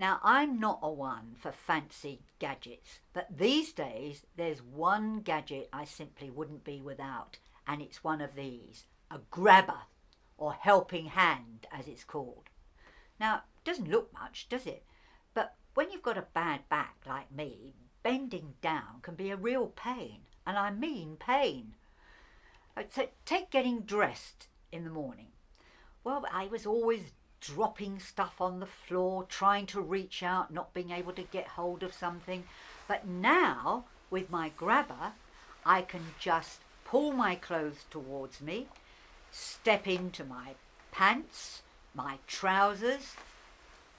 Now, I'm not a one for fancy gadgets, but these days there's one gadget I simply wouldn't be without, and it's one of these a grabber, or helping hand as it's called. Now, it doesn't look much, does it? But when you've got a bad back like me, bending down can be a real pain, and I mean pain. Uh, so take getting dressed in the morning. Well, I was always dropping stuff on the floor, trying to reach out, not being able to get hold of something. But now, with my grabber, I can just pull my clothes towards me, step into my pants, my trousers,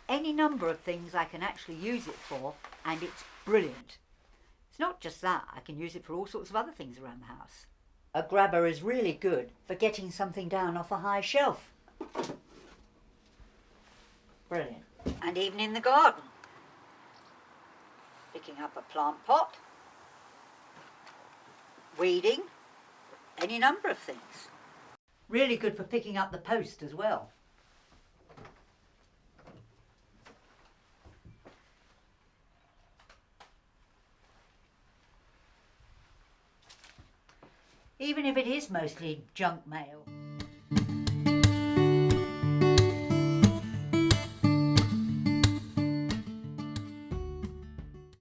any number of things I can actually use it for, and it's brilliant. It's not just that, I can use it for all sorts of other things around the house. A grabber is really good for getting something down off a high shelf. Brilliant. And even in the garden. Picking up a plant pot, weeding, any number of things. Really good for picking up the post as well. Even if it is mostly junk mail.